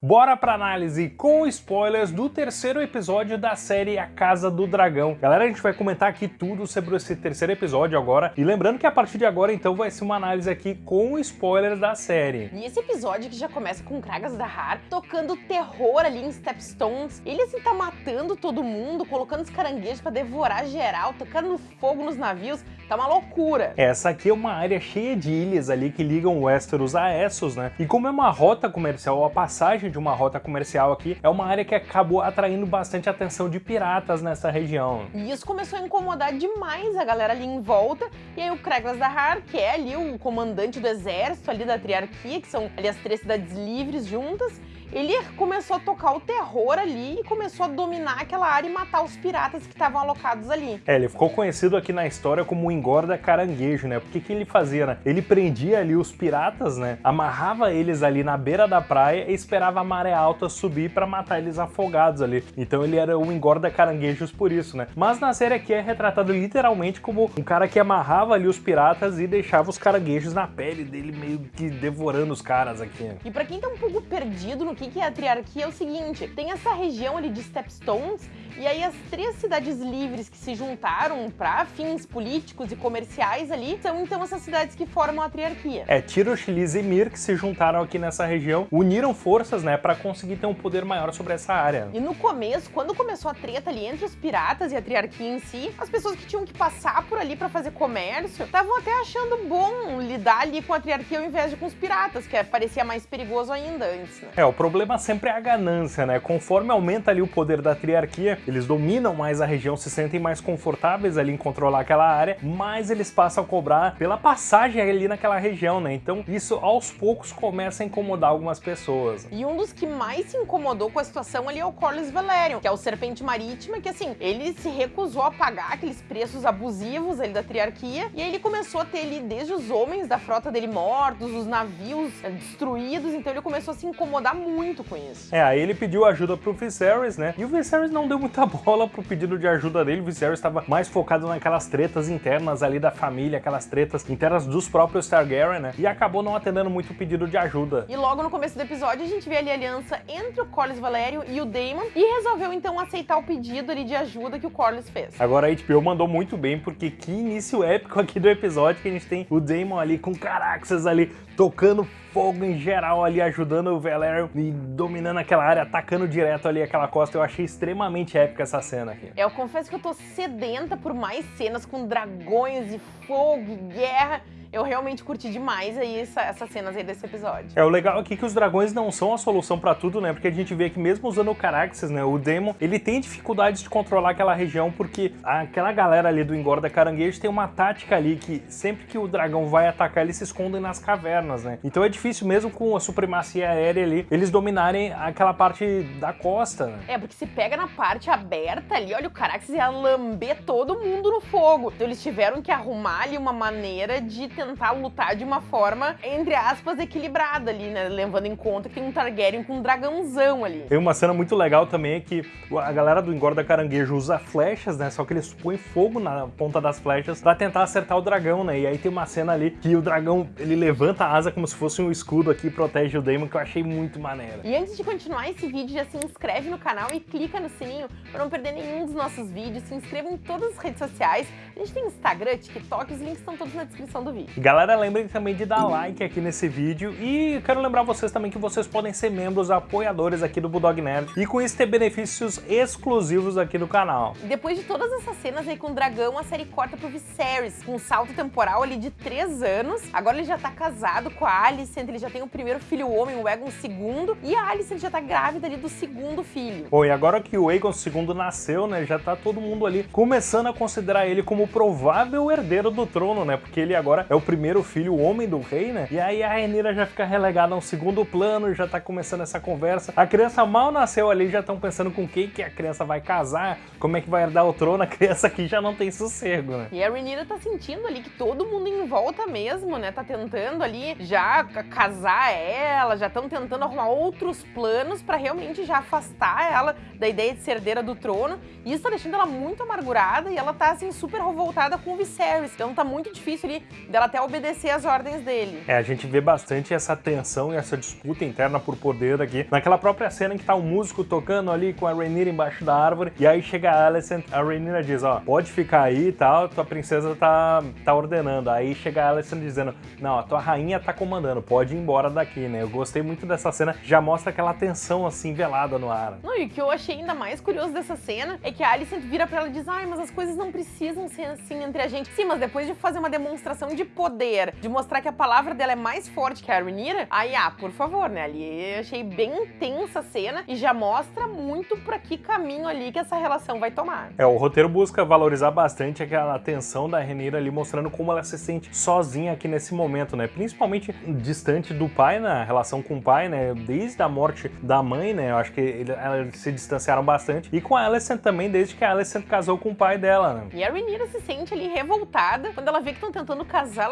Bora pra análise com spoilers do terceiro episódio da série A Casa do Dragão. Galera, a gente vai comentar aqui tudo sobre esse terceiro episódio agora. E lembrando que a partir de agora, então, vai ser uma análise aqui com spoilers da série. E esse episódio que já começa com Kragas da Har tocando terror ali em Stepstones. Ele assim tá matando todo mundo, colocando os caranguejos pra devorar geral, tocando fogo nos navios. Tá uma loucura. Essa aqui é uma área cheia de ilhas ali que ligam Westeros a Essos, né? E como é uma rota comercial, a passagem de uma rota comercial aqui, é uma área que acabou atraindo bastante atenção de piratas nessa região. E isso começou a incomodar demais a galera ali em volta, e aí o Kreglas Dahar, que é ali o comandante do exército ali da Triarquia, que são ali as três cidades livres juntas, ele começou a tocar o terror ali e começou a dominar aquela área e matar os piratas que estavam alocados ali. É, ele ficou conhecido aqui na história como o engorda caranguejo, né? Porque que ele fazia, né? Ele prendia ali os piratas, né? Amarrava eles ali na beira da praia e esperava a maré alta subir para matar eles afogados ali. Então ele era o engorda caranguejos por isso, né? Mas na série aqui é retratado literalmente como um cara que amarrava ali os piratas e deixava os caranguejos na pele dele meio que devorando os caras aqui. E para quem tá um pouco perdido no que, que é a triarquia é o seguinte, tem essa região ali de Stepstones, e aí as três cidades livres que se juntaram para fins políticos e comerciais ali, são então essas cidades que formam a triarquia. É, Tirosh, Liz e Mir que se juntaram aqui nessa região, uniram forças, né, para conseguir ter um poder maior sobre essa área. E no começo, quando começou a treta ali entre os piratas e a triarquia em si, as pessoas que tinham que passar por ali para fazer comércio, estavam até achando bom lidar ali com a triarquia ao invés de com os piratas, que parecia mais perigoso ainda antes, né? É, o problema sempre é a ganância, né? Conforme aumenta ali o poder da triarquia, eles dominam mais a região, se sentem mais confortáveis ali em controlar aquela área, mais eles passam a cobrar pela passagem ali naquela região, né? Então isso aos poucos começa a incomodar algumas pessoas. E um dos que mais se incomodou com a situação ali é o Corlys Velaryon, que é o Serpente Marítima, que assim, ele se recusou a pagar aqueles preços abusivos ali da triarquia, e aí ele começou a ter ali desde os homens da frota dele mortos, os navios eh, destruídos, então ele começou a se incomodar muito com isso. É, aí ele pediu ajuda pro Viserys, né? E o Viserys não deu muita bola pro pedido de ajuda dele. O Viserys estava mais focado naquelas tretas internas ali da família, aquelas tretas internas dos próprios Targaryen, né? E acabou não atendendo muito o pedido de ajuda. E logo no começo do episódio a gente vê ali a aliança entre o Corlys Valério e o Daemon e resolveu então aceitar o pedido ali de ajuda que o Corlys fez. Agora a HBO mandou muito bem, porque que início épico aqui do episódio que a gente tem o Daemon ali com Caraxes ali tocando fogo em geral ali, ajudando o Valyrian e dominando aquela área, atacando direto ali aquela costa. Eu achei extremamente épica essa cena aqui. Eu confesso que eu tô sedenta por mais cenas com dragões e fogo e guerra eu realmente curti demais aí essa, essas cenas aí desse episódio. É, o legal aqui é que os dragões não são a solução pra tudo, né? Porque a gente vê que mesmo usando o Caraxes, né, o Demon, ele tem dificuldades de controlar aquela região porque aquela galera ali do engorda caranguejo tem uma tática ali que sempre que o dragão vai atacar, eles se escondem nas cavernas, né? Então é difícil mesmo com a supremacia aérea ali, eles dominarem aquela parte da costa, né? É, porque se pega na parte aberta ali, olha, o Caraxes ia lamber todo mundo no fogo. Então eles tiveram que arrumar ali uma maneira de tentar lutar de uma forma, entre aspas, equilibrada ali, né? Levando em conta que tem um Targaryen com um dragãozão ali. Tem uma cena muito legal também é que a galera do engorda caranguejo usa flechas, né? Só que eles põem fogo na ponta das flechas pra tentar acertar o dragão, né? E aí tem uma cena ali que o dragão, ele levanta a asa como se fosse um escudo aqui e protege o Daemon, que eu achei muito maneiro. E antes de continuar esse vídeo, já se inscreve no canal e clica no sininho pra não perder nenhum dos nossos vídeos. Se inscreva em todas as redes sociais. A gente tem Instagram, TikTok, os links estão todos na descrição do vídeo. Galera, lembrem também de dar like aqui nesse vídeo e quero lembrar vocês também que vocês podem ser membros apoiadores aqui do Bulldog Nerd e com isso ter benefícios exclusivos aqui do canal. Depois de todas essas cenas aí com o dragão, a série corta pro Viserys, com um salto temporal ali de 3 anos. Agora ele já tá casado com a Alicent, ele já tem o primeiro filho homem, o Egon II, e a Alicent já tá grávida ali do segundo filho. Bom, e agora que o Aegon II nasceu, né, já tá todo mundo ali começando a considerar ele como provável herdeiro do trono, né, porque ele agora é o primeiro filho homem do rei, né? E aí a Rhaenyra já fica relegada a um segundo plano, já tá começando essa conversa. A criança mal nasceu ali, já estão pensando com quem que a criança vai casar, como é que vai herdar o trono, a criança aqui já não tem sossego, né? E a Rhaenyra tá sentindo ali que todo mundo em volta mesmo, né? Tá tentando ali já casar ela, já estão tentando arrumar outros planos pra realmente já afastar ela da ideia de ser herdeira do trono. E isso tá deixando ela muito amargurada e ela tá assim super revoltada com o Viserys. Então tá muito difícil ali dela até obedecer as ordens dele. É, a gente vê bastante essa tensão e essa disputa interna por poder aqui. Naquela própria cena em que tá o um músico tocando ali com a Rhaenyra embaixo da árvore, e aí chega a Alicent, a Rhaenyra diz, ó, pode ficar aí e tal, tua princesa tá, tá ordenando. Aí chega a Alicent dizendo, não, a tua rainha tá comandando, pode ir embora daqui, né? Eu gostei muito dessa cena, já mostra aquela tensão assim velada no ar. Não, e o que eu achei ainda mais curioso dessa cena é que a Alicent vira pra ela e diz, ai, mas as coisas não precisam ser assim entre a gente. Sim, mas depois de fazer uma demonstração de poder, de mostrar que a palavra dela é mais forte que a Rhaenyra, aí, ah, por favor, né? Ali eu achei bem intensa a cena e já mostra muito pra que caminho ali que essa relação vai tomar. É, o roteiro busca valorizar bastante aquela tensão da Rhaenyra ali, mostrando como ela se sente sozinha aqui nesse momento, né? Principalmente distante do pai, na relação com o pai, né? Desde a morte da mãe, né? Eu acho que eles se distanciaram bastante. E com a Alicent também, desde que a Alicent casou com o pai dela, né? E a Rhaenyra se sente ali revoltada quando ela vê que estão tentando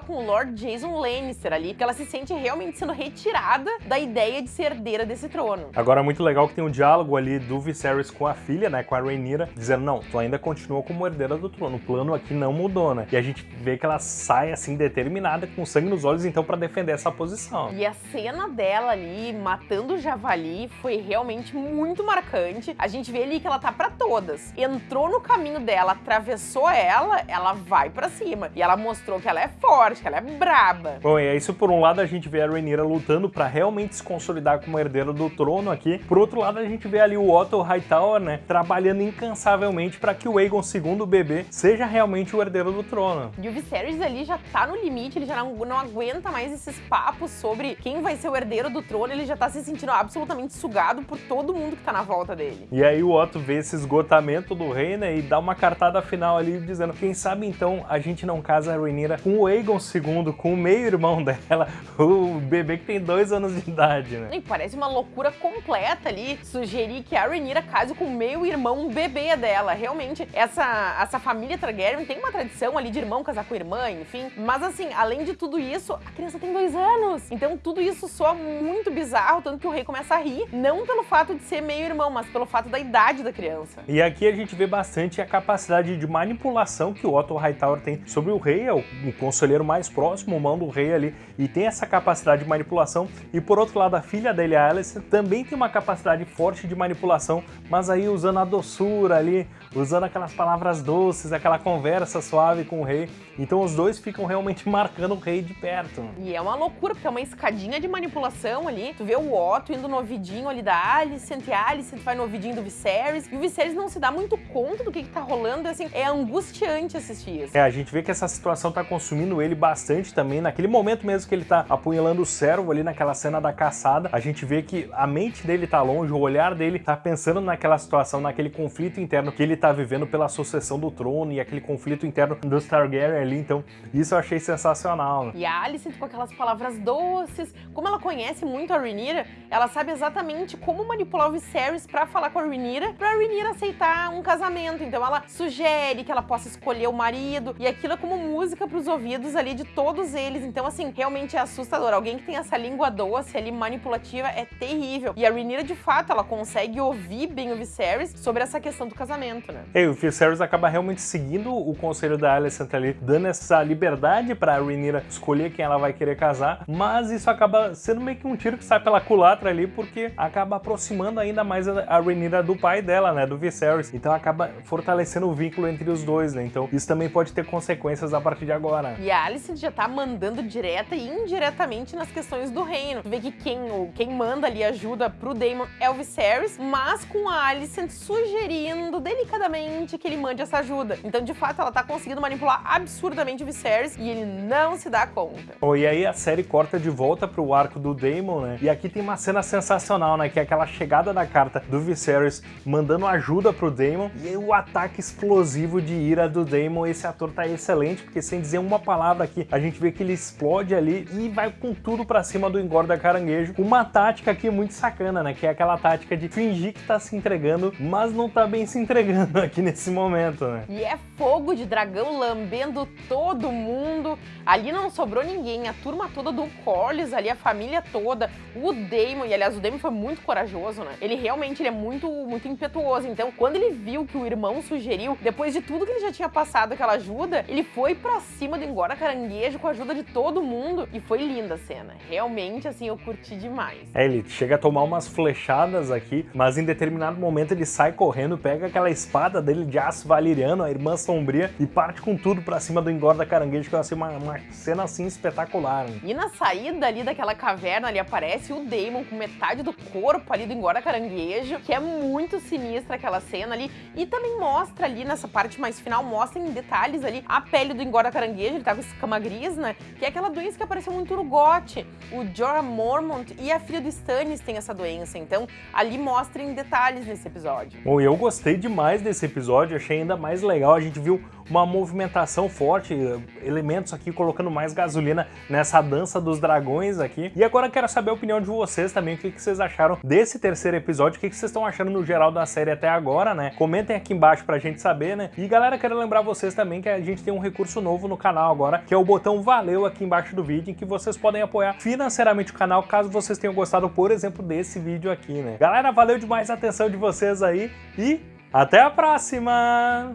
com o Lord Jason Lannister ali, que ela se sente realmente sendo retirada da ideia de ser herdeira desse trono. Agora é muito legal que tem um diálogo ali do Viserys com a filha, né, com a Rhaenyra, dizendo, não, tu ainda continua como herdeira do trono, o plano aqui não mudou, né? E a gente vê que ela sai assim determinada, com sangue nos olhos, então para defender essa posição. E a cena dela ali matando o javali foi realmente muito marcante. A gente vê ali que ela tá para todas. Entrou no caminho dela, atravessou ela, ela vai para cima. E ela mostrou que ela é forte, que ela é braba. Bom, e é isso por um lado a gente vê a Rhaenyra lutando para realmente se consolidar como herdeira do trono aqui. Por outro lado a gente vê ali o Otto Hightower, né, trabalhando incansavelmente para que o Aegon II, o bebê, seja realmente o herdeiro do trono. E o Viserys ali já tá no limite, ele já não, não aguenta mais esses papos sobre quem vai ser o herdeiro do trono, ele já tá se sentindo absolutamente sugado por todo mundo que tá na volta dele. E aí o Otto vê esse esgotamento do rei, né, e dá uma cartada final ali dizendo, quem sabe então a gente não casa a Rhaenyra com o Aegon II, com o meio-irmão dela, o bebê que tem dois anos de idade, né? E parece uma loucura completa ali sugerir que a Rhaenyra case com o meio-irmão bebê dela. Realmente, essa, essa família Targaryen tem uma tradição ali de irmão casar com irmã, enfim. Mas assim, além de tudo isso, a criança tem dois anos. Então tudo isso soa muito bizarro, tanto que o rei começa a rir, não pelo fato de ser meio-irmão, mas pelo fato da idade da criança. E aqui a gente vê bastante a capacidade de manipulação que o Otto Hightower tem sobre o rei, é o, o conselheiro mais próximo, o mão do rei ali, e tem essa capacidade de manipulação. E por outro lado, a filha dele, a Alice, também tem uma capacidade forte de manipulação, mas aí usando a doçura ali, usando aquelas palavras doces, aquela conversa suave com o rei. Então os dois ficam realmente marcando o rei de perto. E é uma loucura, porque é uma escadinha de manipulação ali. Tu vê o Otto indo no ouvidinho ali da Alice, e a Alice vai no ouvidinho do Viserys, e o Viserys não se dá muito conta do que, que tá rolando, assim, é angustiante assistir isso. É, a gente vê que essa situação tá consumindo ele bastante também, naquele momento mesmo que ele tá apunhalando o servo ali naquela cena da caçada, a gente vê que a mente dele tá longe, o olhar dele tá pensando naquela situação, naquele conflito interno que ele tá vivendo pela sucessão do trono e aquele conflito interno dos Targaryen ali, então isso eu achei sensacional. E a Alice com aquelas palavras doces, como ela conhece muito a Rhaenyra, ela sabe exatamente como manipular o Viserys pra falar com a Rhaenyra, pra Rhaenyra aceitar um casamento, então ela sugere que ela possa escolher o marido, e aquilo é como música pros ouvidos ali de todos eles, então assim, realmente é assustador, alguém que tem essa língua doce ali, manipulativa, é terrível, e a Rhaenyra de fato, ela consegue ouvir bem o Viserys sobre essa questão do casamento, né? E o Viserys acaba realmente seguindo o conselho da Alicent ali, dando essa liberdade pra Rhaenyra escolher quem ela vai querer casar, mas isso acaba sendo meio que um tiro que sai pela culatra ali, porque acaba aproximando ainda mais a Rhaenyra do pai dela, né, do Viserys, então acaba fortalecendo o vínculo entre os dois, né, então isso também pode ter consequências a partir de agora. E a Alicent já tá mandando direta e indiretamente nas questões do reino. Vê que quem, quem manda ali ajuda pro Daemon é o Viserys, mas com a Alicent sugerindo delicadamente que ele mande essa ajuda. Então, de fato, ela tá conseguindo manipular absurdamente o Viserys e ele não se dá conta. Oh, e aí a série corta de volta pro arco do Daemon, né? E aqui tem uma cena sensacional, né? Que é aquela chegada da carta do Viserys mandando ajuda pro Daemon e o ataque explosivo de ira do Daemon. Esse ator tá excelente, porque sem dizer uma palavra aqui, a gente vê que ele explode ali e vai com tudo pra cima do engorda caranguejo. Uma tática aqui muito sacana, né? Que é aquela tática de fingir que tá se entregando, mas não tá bem se entregando aqui nesse momento, né? E é fogo de dragão lambendo todo mundo. Ali não sobrou ninguém, a turma toda do Corlys ali, a família toda, o Daemon, e aliás o Daemon foi muito corajoso, né? Ele realmente ele é muito, muito impetuoso, então quando ele viu que o irmão sugeriu, depois de tudo que ele já tinha passado aquela ajuda, ele foi pra cima do Engorda caranguejo com a ajuda de todo mundo. E foi linda a cena. Realmente, assim, eu curti demais. É, ele chega a tomar umas flechadas aqui, mas em determinado momento ele sai correndo, pega aquela espada dele de aço valeriano, a irmã sombria, e parte com tudo pra cima do engorda caranguejo, que eu achei uma, uma cena assim espetacular. Hein? E na saída ali daquela caverna ali aparece o Damon com metade do corpo ali do engorda caranguejo, que é muito sinistra aquela cena ali. E também mostra ali nessa parte mais final, mostra em detalhes ali a pele do engorda caranguejo, ele tá com escama gris, né? Que é aquela doença que apareceu muito no GOT. O Jorah Mormont e a filha do Stannis têm essa doença, então ali mostra em detalhes nesse episódio. Bom, eu gostei demais desse episódio, achei ainda mais legal, a gente viu uma movimentação forte, elementos aqui colocando mais gasolina nessa dança dos dragões aqui. E agora quero saber a opinião de vocês também, o que, vocês acharam desse terceiro episódio, o que, vocês estão achando no geral da série até agora, né? Comentem aqui embaixo pra gente saber, né? E galera, quero lembrar vocês também que a gente tem um recurso novo no canal agora, que é o botão valeu aqui embaixo do vídeo, em que vocês podem apoiar financeiramente o canal, caso vocês tenham gostado, por exemplo, desse vídeo aqui, né? Galera, valeu demais a atenção de vocês aí e até a próxima!